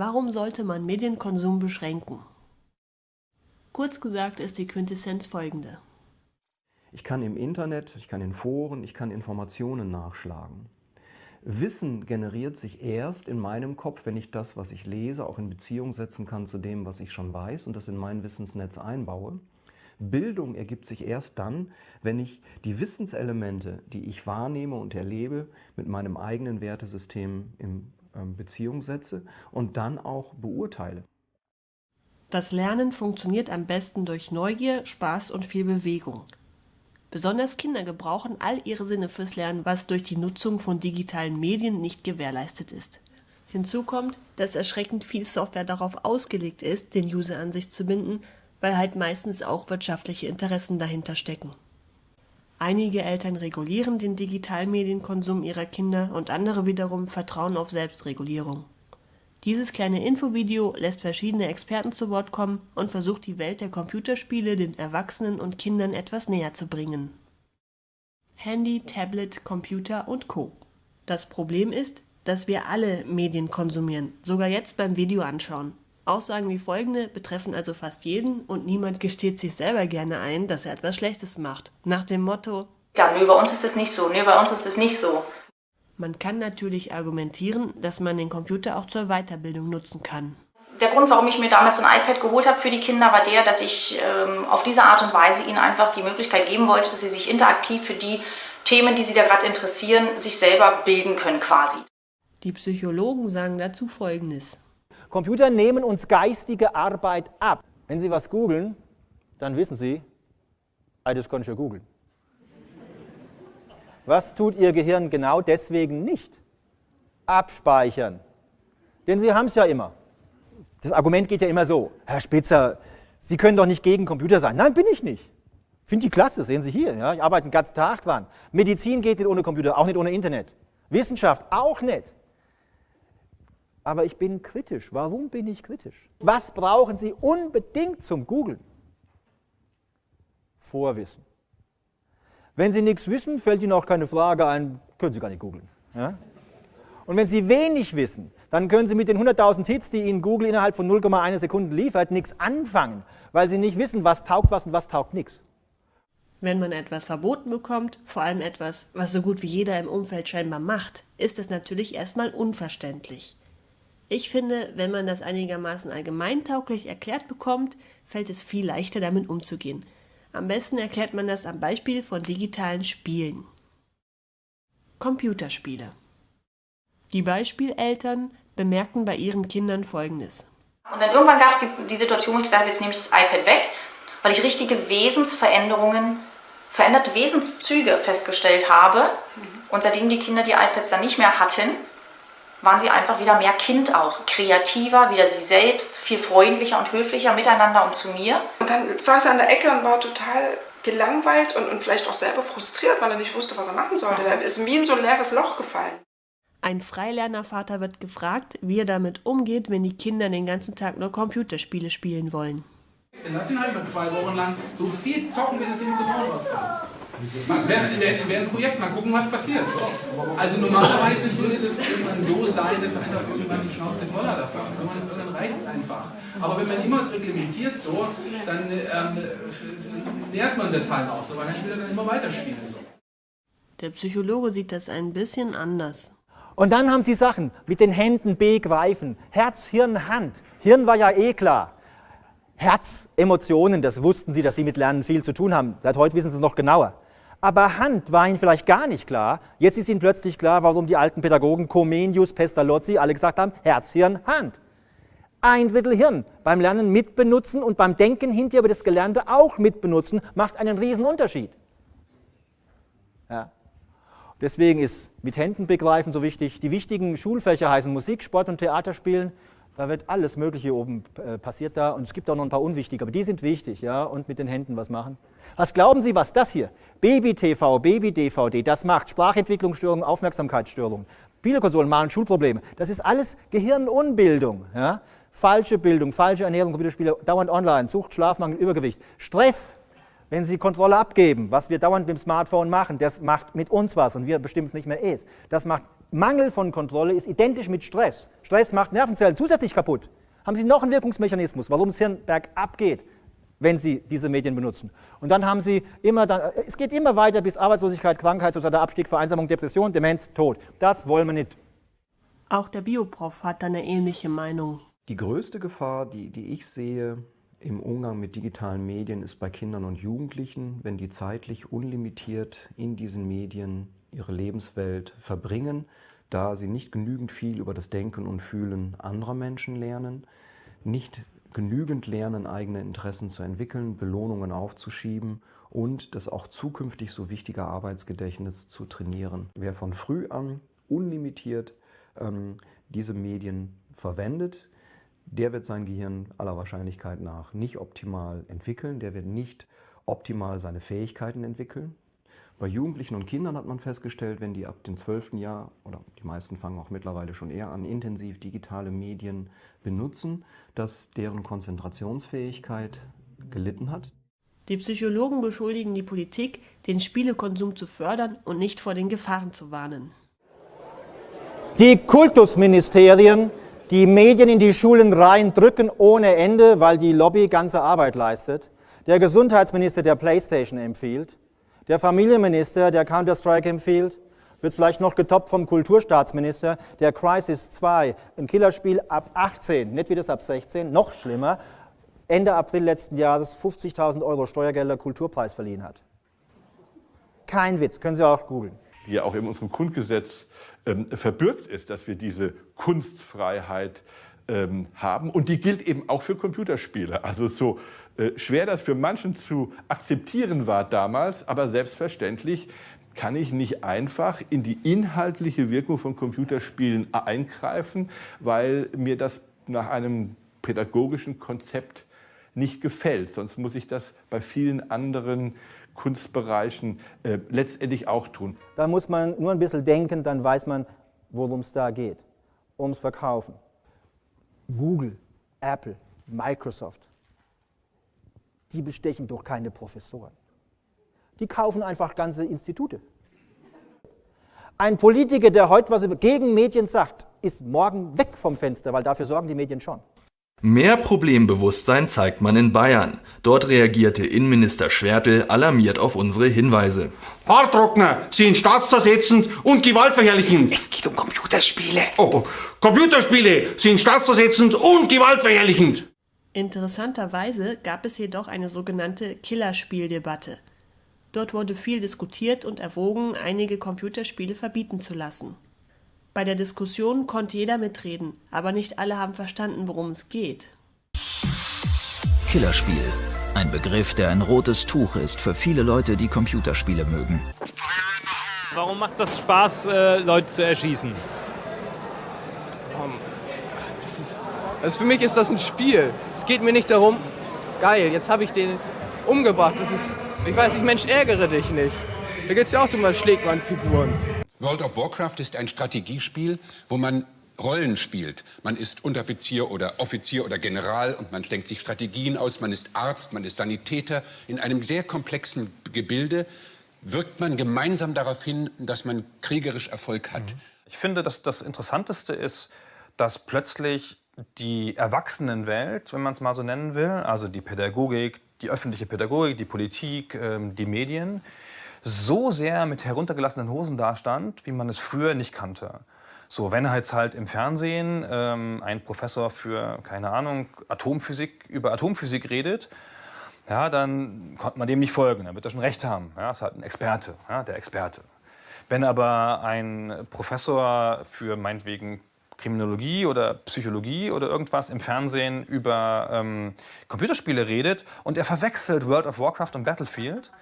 Warum sollte man Medienkonsum beschränken? Kurz gesagt ist die Quintessenz folgende. Ich kann im Internet, ich kann in Foren, ich kann Informationen nachschlagen. Wissen generiert sich erst in meinem Kopf, wenn ich das, was ich lese, auch in Beziehung setzen kann zu dem, was ich schon weiß und das in mein Wissensnetz einbaue. Bildung ergibt sich erst dann, wenn ich die Wissenselemente, die ich wahrnehme und erlebe, mit meinem eigenen Wertesystem ähm, Beziehung setze und dann auch beurteile. Das Lernen funktioniert am besten durch Neugier, Spaß und viel Bewegung. Besonders Kinder gebrauchen all ihre Sinne fürs Lernen, was durch die Nutzung von digitalen Medien nicht gewährleistet ist. Hinzu kommt, dass erschreckend viel Software darauf ausgelegt ist, den User an sich zu binden, weil halt meistens auch wirtschaftliche Interessen dahinter stecken. Einige Eltern regulieren den digitalen Medienkonsum ihrer Kinder und andere wiederum vertrauen auf Selbstregulierung. Dieses kleine Infovideo lässt verschiedene Experten zu Wort kommen und versucht die Welt der Computerspiele den Erwachsenen und Kindern etwas näher zu bringen. Handy, Tablet, Computer und Co. Das Problem ist, dass wir alle Medien konsumieren, sogar jetzt beim Video anschauen. Aussagen wie folgende betreffen also fast jeden und niemand gesteht sich selber gerne ein, dass er etwas Schlechtes macht. Nach dem Motto, ja, nö, bei uns ist das nicht so, nö, bei uns ist das nicht so. Man kann natürlich argumentieren, dass man den Computer auch zur Weiterbildung nutzen kann. Der Grund, warum ich mir damals so ein iPad geholt habe für die Kinder, war der, dass ich ähm, auf diese Art und Weise ihnen einfach die Möglichkeit geben wollte, dass sie sich interaktiv für die Themen, die sie da gerade interessieren, sich selber bilden können quasi. Die Psychologen sagen dazu Folgendes. Computer nehmen uns geistige Arbeit ab. Wenn Sie was googeln, dann wissen Sie, das kann ich ja googeln. Was tut Ihr Gehirn genau deswegen nicht? Abspeichern. Denn Sie haben es ja immer. Das Argument geht ja immer so, Herr Spitzer, Sie können doch nicht gegen Computer sein. Nein, bin ich nicht. Finde die klasse, sehen Sie hier. Ja? Ich arbeite den ganzen Tag dran. Medizin geht nicht ohne Computer, auch nicht ohne Internet. Wissenschaft auch nicht aber ich bin kritisch. Warum bin ich kritisch? Was brauchen Sie unbedingt zum Googlen? Vorwissen. Wenn Sie nichts wissen, fällt Ihnen auch keine Frage ein, können Sie gar nicht googeln. Ja? Und wenn Sie wenig wissen, dann können Sie mit den 100.000 Hits, die Ihnen Google innerhalb von 0,1 Sekunden liefert, nichts anfangen, weil Sie nicht wissen, was taugt was und was taugt nichts. Wenn man etwas verboten bekommt, vor allem etwas, was so gut wie jeder im Umfeld scheinbar macht, ist es natürlich erstmal unverständlich. Ich finde, wenn man das einigermaßen allgemeintauglich erklärt bekommt, fällt es viel leichter damit umzugehen. Am besten erklärt man das am Beispiel von digitalen Spielen. Computerspiele. Die Beispieleltern bemerkten bei ihren Kindern Folgendes. Und dann irgendwann gab es die, die, Situation, wo ich gesagt habe, jetzt nehme ich das iPad weg, weil ich richtige Wesensveränderungen, veränderte Wesenszüge festgestellt habe. Und seitdem die Kinder die iPads dann nicht mehr hatten, waren sie einfach wieder mehr Kind auch, kreativer, wieder sie selbst, viel freundlicher und höflicher miteinander und zu mir. Und dann saß er an der Ecke und war total gelangweilt und, und vielleicht auch selber frustriert, weil er nicht wusste, was er machen sollte. Er ist wie in so ein leeres Loch gefallen. Ein Freilernervater wird gefragt, wie er damit umgeht, wenn die Kinder den ganzen Tag nur Computerspiele spielen wollen. Dann lass ihn halt mal zwei Wochen lang so viel zocken, wie es ihm zu bauen rauskommt. Während, während, während Projekt mal gucken, was passiert. Also normalerweise würde das irgendwann so sein, dass einfach irgendwann die Schnauze voller davon. Irgendwann, irgendwann reicht es einfach. Aber wenn man immer es reglementiert so, dann ähm, nährt man das halt auch so, weil dann will er dann immer weiterspielen. So. Der Psychologe sieht das ein bisschen anders. Und dann haben sie Sachen mit den Händen begreifen. Herz, Hirn, Hand. Hirn war ja eh klar. Herz, Emotionen, das wussten sie, dass sie mit Lernen viel zu tun haben. Seit heute wissen sie es noch genauer. Aber Hand war ihnen vielleicht gar nicht klar. Jetzt ist ihnen plötzlich klar, warum die alten Pädagogen Comenius, Pestalozzi alle gesagt haben, Herz, Hirn, Hand. Ein Drittel Hirn beim Lernen mitbenutzen und beim Denken hinterher über das Gelernte auch mitbenutzen, macht einen riesen Unterschied. Ja. Deswegen ist mit Händen begreifen so wichtig. Die wichtigen Schulfächer heißen Musik, Sport und Theaterspielen. Da wird alles Mögliche oben äh, passiert da und es gibt auch noch ein paar unwichtige, aber die sind wichtig, ja, und mit den Händen was machen. Was glauben Sie, was das hier? Baby-TV, Baby-DVD, das macht Sprachentwicklungsstörungen, Aufmerksamkeitsstörungen. Spielekonsolen machen Schulprobleme. Das ist alles Gehirnunbildung. Ja? Falsche Bildung, falsche Ernährung, Computerspiele, dauernd online, Sucht, Schlafmangel, Übergewicht. Stress, wenn Sie Kontrolle abgeben, was wir dauernd mit dem Smartphone machen, das macht mit uns was und wir bestimmen es nicht mehr es. Das macht Mangel von Kontrolle ist identisch mit Stress. Stress macht Nervenzellen zusätzlich kaputt. Haben Sie noch einen Wirkungsmechanismus, warum das Hirn bergab geht, wenn Sie diese Medien benutzen. Und dann haben Sie immer, dann, es geht immer weiter bis Arbeitslosigkeit, Krankheit, sozialer Abstieg, Vereinsamung, Depression, Demenz, Tod. Das wollen wir nicht. Auch der Bioprof hat eine ähnliche Meinung. Die größte Gefahr, die, die ich sehe im Umgang mit digitalen Medien, ist bei Kindern und Jugendlichen, wenn die zeitlich unlimitiert in diesen Medien ihre Lebenswelt verbringen, da sie nicht genügend viel über das Denken und Fühlen anderer Menschen lernen, nicht genügend lernen, eigene Interessen zu entwickeln, Belohnungen aufzuschieben und das auch zukünftig so wichtige Arbeitsgedächtnis zu trainieren. Wer von früh an unlimitiert ähm, diese Medien verwendet, der wird sein Gehirn aller Wahrscheinlichkeit nach nicht optimal entwickeln, der wird nicht optimal seine Fähigkeiten entwickeln. Bei Jugendlichen und Kindern hat man festgestellt, wenn die ab dem 12. Jahr, oder die meisten fangen auch mittlerweile schon eher an, intensiv digitale Medien benutzen, dass deren Konzentrationsfähigkeit gelitten hat. Die Psychologen beschuldigen die Politik, den Spielekonsum zu fördern und nicht vor den Gefahren zu warnen. Die Kultusministerien, die Medien in die Schulen reindrücken ohne Ende, weil die Lobby ganze Arbeit leistet. Der Gesundheitsminister, der Playstation empfiehlt. Der Familienminister, der Counter-Strike empfiehlt. Wird vielleicht noch getoppt vom Kulturstaatsminister, der Crisis 2, ein Killerspiel ab 18, nicht wie das ab 16, noch schlimmer, Ende April letzten Jahres 50.000 Euro Steuergelder Kulturpreis verliehen hat. Kein Witz, können Sie auch googeln die ja auch in unserem Grundgesetz ähm, verbürgt ist, dass wir diese Kunstfreiheit ähm, haben. Und die gilt eben auch für Computerspiele. Also so schwer das für manchen zu akzeptieren war damals, aber selbstverständlich kann ich nicht einfach in die inhaltliche Wirkung von Computerspielen eingreifen, weil mir das nach einem pädagogischen Konzept nicht gefällt. Sonst muss ich das bei vielen anderen Kunstbereichen äh, letztendlich auch tun. Da muss man nur ein bisschen denken, dann weiß man, worum es da geht. Ums Verkaufen. Google, Apple, Microsoft, die bestechen doch keine Professoren. Die kaufen einfach ganze Institute. Ein Politiker, der heute was gegen Medien sagt, ist morgen weg vom Fenster, weil dafür sorgen die Medien schon. Mehr Problembewusstsein zeigt man in Bayern. Dort reagierte Innenminister Schwertl alarmiert auf unsere Hinweise. Haartrockner sind staatszersetzend und gewaltverherrlichend. Es geht um Computerspiele. Oh, oh. Computerspiele sind staatszersetzend und gewaltverherrlichend. Interessanterweise gab es jedoch eine sogenannte Killerspieldebatte. Dort wurde viel diskutiert und erwogen, einige Computerspiele verbieten zu lassen. Bei der Diskussion konnte jeder mitreden, aber nicht alle haben verstanden, worum es geht. Killerspiel. Ein Begriff, der ein rotes Tuch ist für viele Leute, die Computerspiele mögen. Warum macht das Spaß, äh, Leute zu erschießen? Das ist, also für mich ist das ein Spiel. Es geht mir nicht darum, geil, jetzt habe ich den umgebracht. Das ist, ich weiß nicht, Mensch, ärgere dich nicht. Da geht es ja auch darum, schlägt man Figuren. World of Warcraft ist ein Strategiespiel, wo man Rollen spielt. Man ist Unteroffizier oder Offizier oder General und man denkt sich Strategien aus. Man ist Arzt, man ist Sanitäter. In einem sehr komplexen Gebilde wirkt man gemeinsam darauf hin, dass man kriegerisch Erfolg hat. Ich finde, dass das Interessanteste ist, dass plötzlich die Erwachsenenwelt, wenn man es mal so nennen will, also die Pädagogik, die öffentliche Pädagogik, die Politik, ähm, die Medien, so sehr mit heruntergelassenen Hosen dastand, wie man es früher nicht kannte. So, wenn jetzt halt im Fernsehen ähm, ein Professor für, keine Ahnung, Atomphysik über Atomphysik redet, ja, dann konnte man dem nicht folgen, dann wird er schon recht haben. Ja, ist halt ein Experte, ja, der Experte. Wenn aber ein Professor für meinetwegen Kriminologie oder Psychologie oder irgendwas im Fernsehen über ähm, Computerspiele redet und er verwechselt World of Warcraft und Battlefield,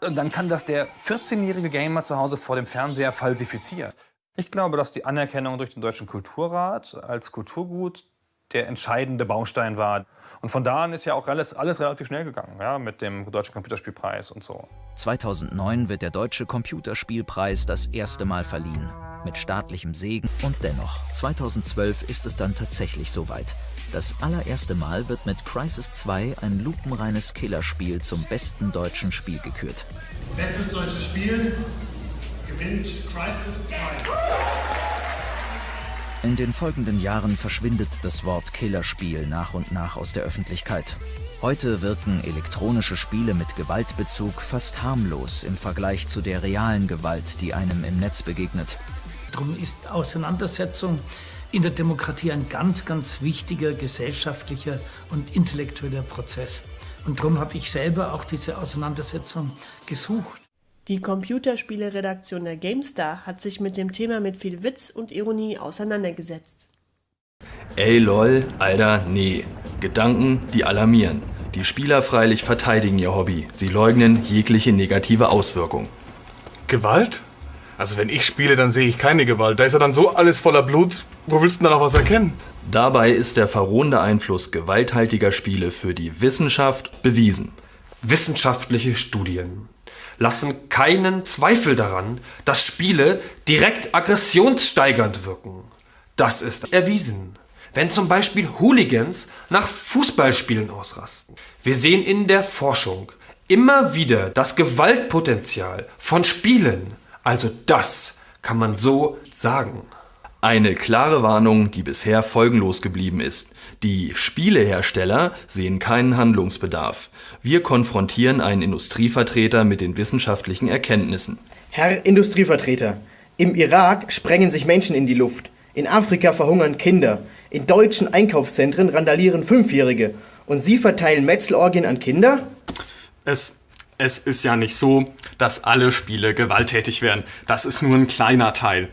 und dann kann das der 14-jährige Gamer zu Hause vor dem Fernseher falsifizieren. Ich glaube, dass die Anerkennung durch den Deutschen Kulturrat als Kulturgut der entscheidende Baustein war. Und von da an ist ja auch alles, alles relativ schnell gegangen, ja, mit dem Deutschen Computerspielpreis und so. 2009 wird der Deutsche Computerspielpreis das erste Mal verliehen. Mit staatlichem Segen. Und dennoch, 2012 ist es dann tatsächlich soweit. Das allererste Mal wird mit Crisis 2 ein lupenreines Killerspiel zum besten deutschen Spiel gekürt. Bestes deutsches Spiel, gewinnt Crisis 2. In den folgenden Jahren verschwindet das Wort Killerspiel nach und nach aus der Öffentlichkeit. Heute wirken elektronische Spiele mit Gewaltbezug fast harmlos im Vergleich zu der realen Gewalt, die einem im Netz begegnet. Darum ist Auseinandersetzung in der Demokratie ein ganz, ganz wichtiger gesellschaftlicher und intellektueller Prozess. Und darum habe ich selber auch diese Auseinandersetzung gesucht. Die Computerspiele-Redaktion der GameStar hat sich mit dem Thema mit viel Witz und Ironie auseinandergesetzt. Ey lol, Alter, nee. Gedanken, die alarmieren. Die Spieler freilich verteidigen ihr Hobby. Sie leugnen jegliche negative Auswirkung. Gewalt? Also wenn ich spiele, dann sehe ich keine Gewalt. Da ist ja dann so alles voller Blut. Wo willst du denn da noch was erkennen? Dabei ist der verrohende Einfluss gewalthaltiger Spiele für die Wissenschaft bewiesen. Wissenschaftliche Studien lassen keinen Zweifel daran, dass Spiele direkt aggressionssteigernd wirken. Das ist erwiesen. Wenn zum Beispiel Hooligans nach Fußballspielen ausrasten. Wir sehen in der Forschung immer wieder das Gewaltpotenzial von Spielen. Also das kann man so sagen. Eine klare Warnung, die bisher folgenlos geblieben ist. Die Spielehersteller sehen keinen Handlungsbedarf. Wir konfrontieren einen Industrievertreter mit den wissenschaftlichen Erkenntnissen. Herr Industrievertreter, im Irak sprengen sich Menschen in die Luft. In Afrika verhungern Kinder. In deutschen Einkaufszentren randalieren Fünfjährige. Und Sie verteilen Metzelorgien an Kinder? Es, es ist ja nicht so, dass alle Spiele gewalttätig werden. Das ist nur ein kleiner Teil.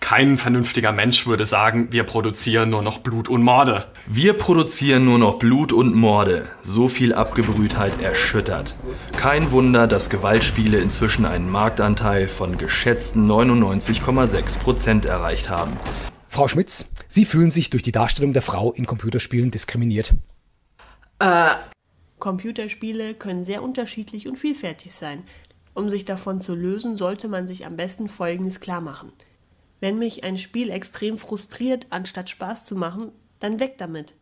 Kein vernünftiger Mensch würde sagen, wir produzieren nur noch Blut und Morde. Wir produzieren nur noch Blut und Morde. So viel Abgebrühtheit erschüttert. Kein Wunder, dass Gewaltspiele inzwischen einen Marktanteil von geschätzten 99,6 Prozent erreicht haben. Frau Schmitz, Sie fühlen sich durch die Darstellung der Frau in Computerspielen diskriminiert. Äh. Computerspiele können sehr unterschiedlich und vielfältig sein. Um sich davon zu lösen, sollte man sich am besten Folgendes klar machen. Wenn mich ein Spiel extrem frustriert, anstatt Spaß zu machen, dann weg damit.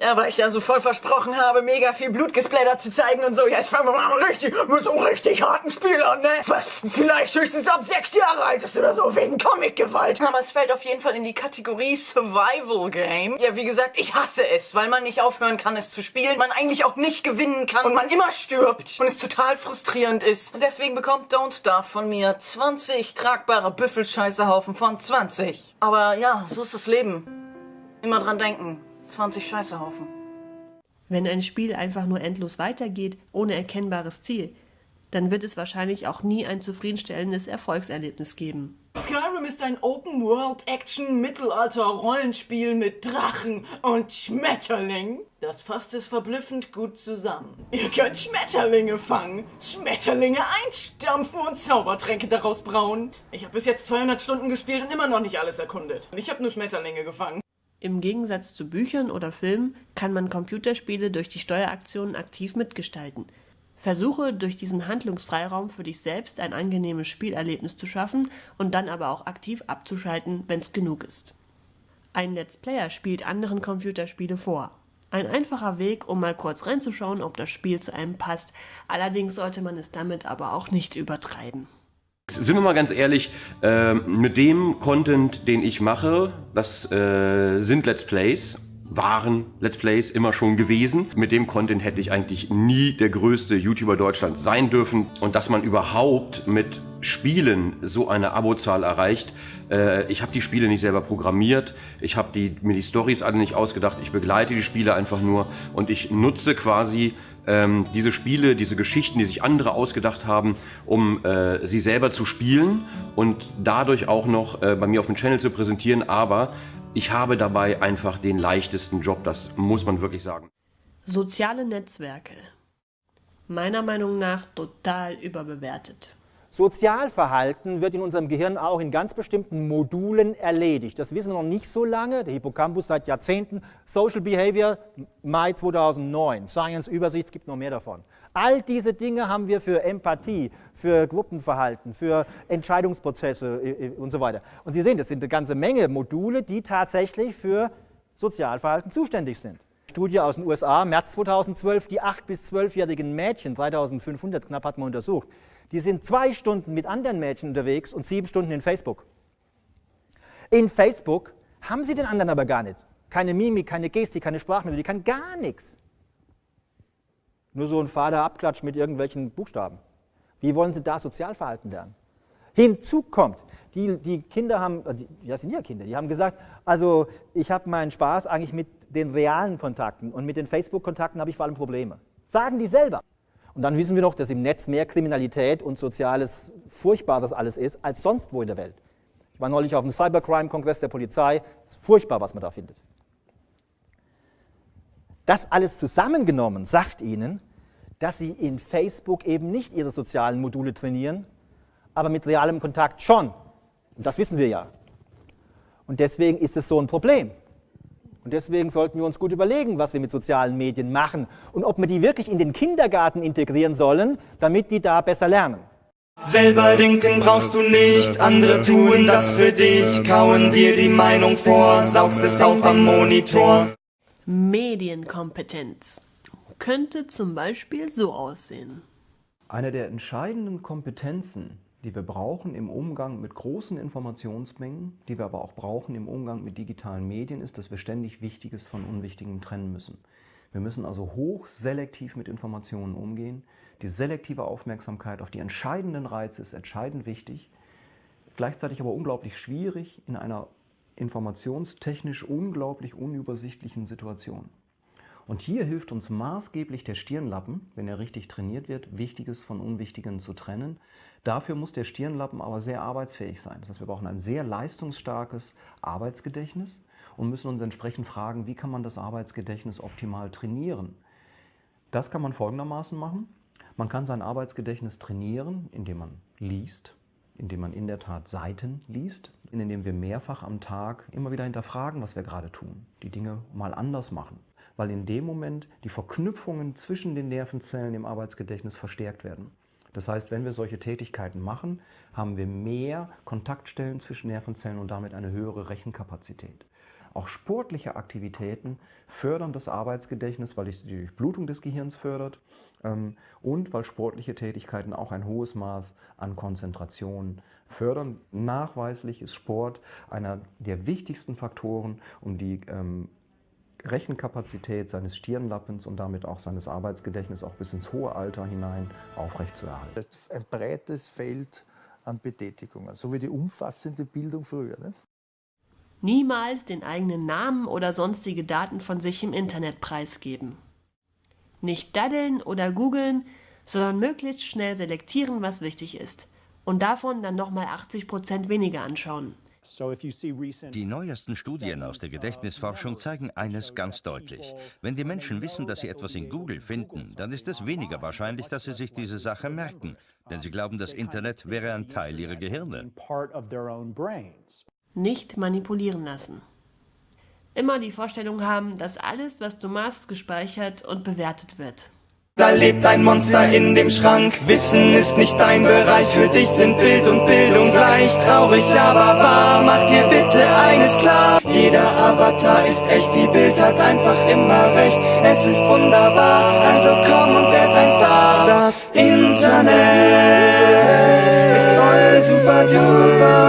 Ja, weil ich ja so voll versprochen habe, mega viel Blutgesplatter zu zeigen und so. Jetzt fangen wir mal richtig, mit so richtig harten Spiel an, ne? Was vielleicht höchstens ab sechs Jahre alt ist oder so, wegen Comic-Gewalt. Aber es fällt auf jeden Fall in die Kategorie Survival Game. Ja, wie gesagt, ich hasse es, weil man nicht aufhören kann, es zu spielen, man eigentlich auch nicht gewinnen kann und man immer stirbt und es total frustrierend ist. Und deswegen bekommt Don't Starve von mir 20 tragbare Büffelscheißehaufen von 20. Aber ja, so ist das Leben. Immer dran denken. 20 Scheißehaufen. Wenn ein Spiel einfach nur endlos weitergeht, ohne erkennbares Ziel, dann wird es wahrscheinlich auch nie ein zufriedenstellendes Erfolgserlebnis geben. Skyrim ist ein Open-World-Action-Mittelalter-Rollenspiel mit Drachen und Schmetterlingen. Das fasst es verblüffend gut zusammen. Ihr könnt Schmetterlinge fangen, Schmetterlinge einstampfen und Zaubertränke daraus brauen. Ich habe bis jetzt 200 Stunden gespielt und immer noch nicht alles erkundet. Ich habe nur Schmetterlinge gefangen. Im Gegensatz zu Büchern oder Filmen kann man Computerspiele durch die Steueraktionen aktiv mitgestalten. Versuche durch diesen Handlungsfreiraum für dich selbst ein angenehmes Spielerlebnis zu schaffen und dann aber auch aktiv abzuschalten, wenn's genug ist. Ein Let's Player spielt anderen Computerspiele vor. Ein einfacher Weg, um mal kurz reinzuschauen, ob das Spiel zu einem passt. Allerdings sollte man es damit aber auch nicht übertreiben. Sind wir mal ganz ehrlich, äh, mit dem Content, den ich mache, das äh, sind Let's Plays, waren Let's Plays immer schon gewesen. Mit dem Content hätte ich eigentlich nie der größte YouTuber Deutschlands sein dürfen. Und dass man überhaupt mit Spielen so eine Abozahl erreicht. Äh, ich habe die Spiele nicht selber programmiert, ich habe mir die Stories alle nicht ausgedacht, ich begleite die Spiele einfach nur und ich nutze quasi ähm, diese Spiele, diese Geschichten, die sich andere ausgedacht haben, um äh, sie selber zu spielen und dadurch auch noch äh, bei mir auf dem Channel zu präsentieren. Aber ich habe dabei einfach den leichtesten Job, das muss man wirklich sagen. Soziale Netzwerke. Meiner Meinung nach total überbewertet. Sozialverhalten wird in unserem Gehirn auch in ganz bestimmten Modulen erledigt. Das wissen wir noch nicht so lange. Der Hippocampus seit Jahrzehnten. Social Behavior, Mai 2009. Science-Übersicht, es gibt noch mehr davon. All diese Dinge haben wir für Empathie, für Gruppenverhalten, für Entscheidungsprozesse äh, äh, und so weiter. Und Sie sehen, das sind eine ganze Menge Module, die tatsächlich für Sozialverhalten zuständig sind. Studie aus den USA, März 2012, die 8- bis 12-jährigen Mädchen, 3500 knapp hat man untersucht, Die sind zwei Stunden mit anderen Mädchen unterwegs und sieben Stunden in Facebook. In Facebook haben sie den anderen aber gar nicht. Keine Mimik, keine Gestik, keine Sprachmelodie, kann gar nichts. Nur so ein fader Abklatsch mit irgendwelchen Buchstaben. Wie wollen sie da Sozialverhalten lernen? Hinzu kommt, die, die Kinder haben, äh, ja sind ja Kinder, die haben gesagt, also ich habe meinen Spaß eigentlich mit den realen Kontakten und mit den Facebook-Kontakten habe ich vor allem Probleme. Sagen die selber. Und dann wissen wir noch, dass im Netz mehr Kriminalität und soziales Furchtbares alles ist, als sonst wo in der Welt. Ich war neulich auf dem Cybercrime-Kongress der Polizei. Es ist furchtbar, was man da findet. Das alles zusammengenommen sagt Ihnen, dass Sie in Facebook eben nicht Ihre sozialen Module trainieren, aber mit realem Kontakt schon. Und das wissen wir ja. Und deswegen ist es so ein Problem. Und deswegen sollten wir uns gut überlegen, was wir mit sozialen Medien machen und ob wir die wirklich in den Kindergarten integrieren sollen, damit die da besser lernen. Selber denken brauchst du nicht, andere tun das für dich, kauen dir die Meinung vor, saugst es auf am Monitor. Medienkompetenz könnte zum Beispiel so aussehen. Eine der entscheidenden Kompetenzen, die wir brauchen im Umgang mit großen Informationsmengen, die wir aber auch brauchen im Umgang mit digitalen Medien, ist, dass wir ständig Wichtiges von Unwichtigem trennen müssen. Wir müssen also hoch selektiv mit Informationen umgehen. Die selektive Aufmerksamkeit auf die entscheidenden Reize ist entscheidend wichtig, gleichzeitig aber unglaublich schwierig in einer informationstechnisch unglaublich unübersichtlichen Situation. Und hier hilft uns maßgeblich der Stirnlappen, wenn er richtig trainiert wird, Wichtiges von Unwichtigem zu trennen. Dafür muss der Stirnlappen aber sehr arbeitsfähig sein. Das heißt, wir brauchen ein sehr leistungsstarkes Arbeitsgedächtnis und müssen uns entsprechend fragen, wie kann man das Arbeitsgedächtnis optimal trainieren. Das kann man folgendermaßen machen. Man kann sein Arbeitsgedächtnis trainieren, indem man liest, indem man in der Tat Seiten liest, indem wir mehrfach am Tag immer wieder hinterfragen, was wir gerade tun, die Dinge mal anders machen weil in dem Moment die Verknüpfungen zwischen den Nervenzellen im Arbeitsgedächtnis verstärkt werden. Das heißt, wenn wir solche Tätigkeiten machen, haben wir mehr Kontaktstellen zwischen Nervenzellen und damit eine höhere Rechenkapazität. Auch sportliche Aktivitäten fördern das Arbeitsgedächtnis, weil es die Durchblutung des Gehirns fördert ähm, und weil sportliche Tätigkeiten auch ein hohes Maß an Konzentration fördern. Nachweislich ist Sport einer der wichtigsten Faktoren, um die ähm, Rechenkapazität seines Stirnlappens und damit auch seines Arbeitsgedächtnisses auch bis ins hohe Alter hinein aufrechtzuerhalten. Ein breites Feld an Betätigungen, so wie die umfassende Bildung früher. Ne? Niemals den eigenen Namen oder sonstige Daten von sich im Internet preisgeben. Nicht daddeln oder googeln, sondern möglichst schnell selektieren, was wichtig ist. Und davon dann nochmal 80% weniger anschauen. Die neuesten Studien aus der Gedächtnisforschung zeigen eines ganz deutlich. Wenn die Menschen wissen, dass sie etwas in Google finden, dann ist es weniger wahrscheinlich, dass sie sich diese Sache merken, denn sie glauben, das Internet wäre ein Teil ihrer Gehirne. Nicht manipulieren lassen. Immer die Vorstellung haben, dass alles, was du machst, gespeichert und bewertet wird. Da lebt ein Monster in dem Schrank. Wissen ist nicht dein Bereich. Für dich sind Bild und Bildung gleich. Traurig, aber wahr. Mach dir bitte eines klar. Jeder Avatar ist echt. Die Bild hat einfach immer recht. Es ist wunderbar. Also komm und werd ein Star. Das Internet ist voll super duper.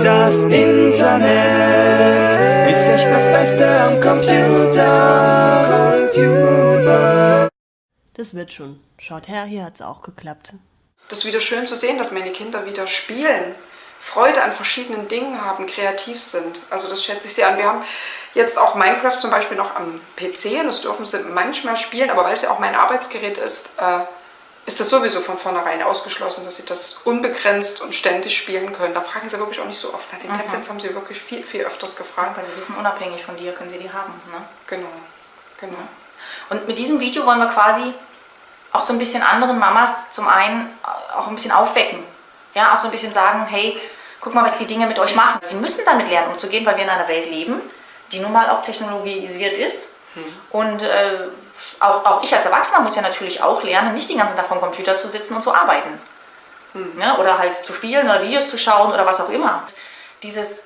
Das Internet ist echt das Beste am Computer. Das wird schon. Schaut her, hier hat es auch geklappt. Das ist wieder schön zu sehen, dass meine Kinder wieder spielen, Freude an verschiedenen Dingen haben, kreativ sind. Also das schätze ich sehr an. Wir haben jetzt auch Minecraft zum Beispiel noch am PC und das dürfen sie manchmal spielen, aber weil es ja auch mein Arbeitsgerät ist, äh, ist das sowieso von vornherein ausgeschlossen, dass sie das unbegrenzt und ständig spielen können. Da fragen sie wirklich auch nicht so oft. Nach den mhm. Tablets haben sie wirklich viel, viel öfters gefragt. Weil sie wissen, unabhängig von dir können sie die haben. Ne? Genau, genau. Und mit diesem Video wollen wir quasi auch so ein bisschen anderen Mamas zum einen auch ein bisschen aufwecken. Ja, auch so ein bisschen sagen, hey, guck mal, was die Dinge mit euch machen. Sie müssen damit lernen, umzugehen, weil wir in einer Welt leben, die nun mal auch technologisiert ist. Mhm. Und äh, auch, auch ich als Erwachsener muss ja natürlich auch lernen, nicht den ganzen Tag vom Computer zu sitzen und zu arbeiten. Mhm. Ja, oder halt zu spielen oder Videos zu schauen oder was auch immer. Dieses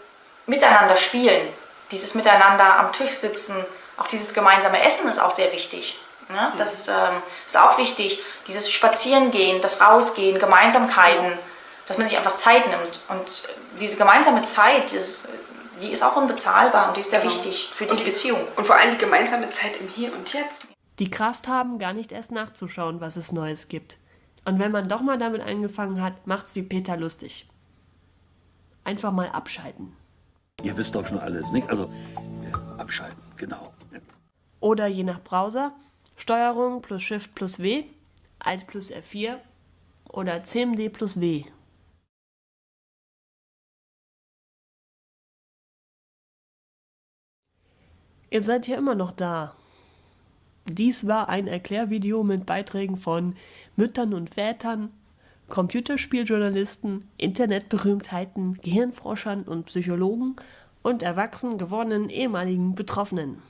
Miteinander spielen, dieses Miteinander am Tisch sitzen, auch dieses gemeinsame Essen ist auch sehr wichtig. Ne? Das ähm, ist auch wichtig. Dieses Spazierengehen, das Rausgehen, Gemeinsamkeiten, dass man sich einfach Zeit nimmt. Und diese gemeinsame Zeit, ist, die ist auch unbezahlbar und die ist sehr Genau. wichtig für die, Und die- Beziehung. Und vor allem die gemeinsame Zeit im Hier und Jetzt. Die Kraft haben, gar nicht erst nachzuschauen, was es Neues gibt. Und wenn man doch mal damit angefangen hat, macht's wie Peter lustig. Einfach mal abschalten. Ihr wisst doch schon alles, nicht? Also, äh, abschalten, genau. Oder je nach Browser, Steuerung plus Shift plus W, Alt plus F4 oder CMD plus W. Ihr seid ja immer noch da. Dies war ein Erklärvideo mit Beiträgen von Müttern und Vätern, Computerspieljournalisten, Internetberühmtheiten, Gehirnforschern und Psychologen und erwachsen gewordenen ehemaligen Betroffenen.